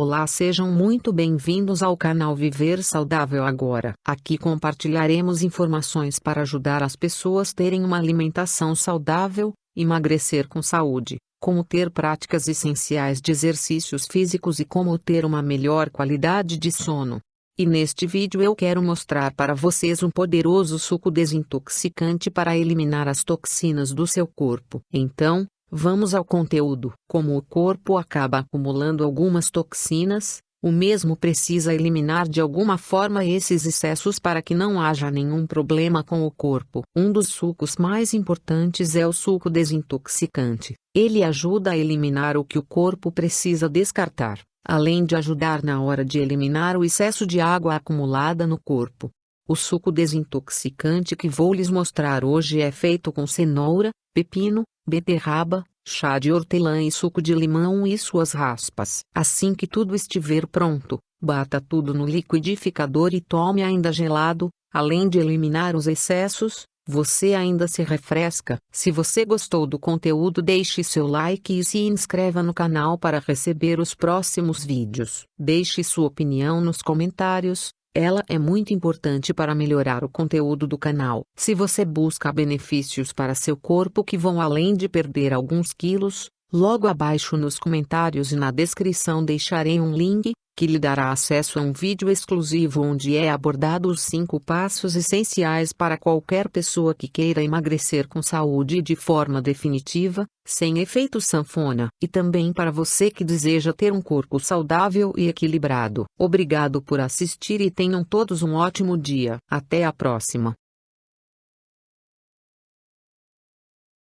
Olá, sejam muito bem-vindos ao canal Viver Saudável Agora. Aqui compartilharemos informações para ajudar as pessoas terem uma alimentação saudável, emagrecer com saúde, como ter práticas essenciais de exercícios físicos e como ter uma melhor qualidade de sono. E neste vídeo eu quero mostrar para vocês um poderoso suco desintoxicante para eliminar as toxinas do seu corpo. Então, Vamos ao conteúdo. Como o corpo acaba acumulando algumas toxinas, o mesmo precisa eliminar de alguma forma esses excessos para que não haja nenhum problema com o corpo. Um dos sucos mais importantes é o suco desintoxicante. Ele ajuda a eliminar o que o corpo precisa descartar, além de ajudar na hora de eliminar o excesso de água acumulada no corpo. O suco desintoxicante que vou lhes mostrar hoje é feito com cenoura, pepino, beterraba, chá de hortelã e suco de limão e suas raspas. Assim que tudo estiver pronto, bata tudo no liquidificador e tome ainda gelado, além de eliminar os excessos, você ainda se refresca. Se você gostou do conteúdo deixe seu like e se inscreva no canal para receber os próximos vídeos. Deixe sua opinião nos comentários, ela é muito importante para melhorar o conteúdo do canal. Se você busca benefícios para seu corpo que vão além de perder alguns quilos, logo abaixo nos comentários e na descrição deixarei um link, que lhe dará acesso a um vídeo exclusivo onde é abordado os 5 passos essenciais para qualquer pessoa que queira emagrecer com saúde e de forma definitiva, sem efeito sanfona, e também para você que deseja ter um corpo saudável e equilibrado. Obrigado por assistir e tenham todos um ótimo dia. Até a próxima.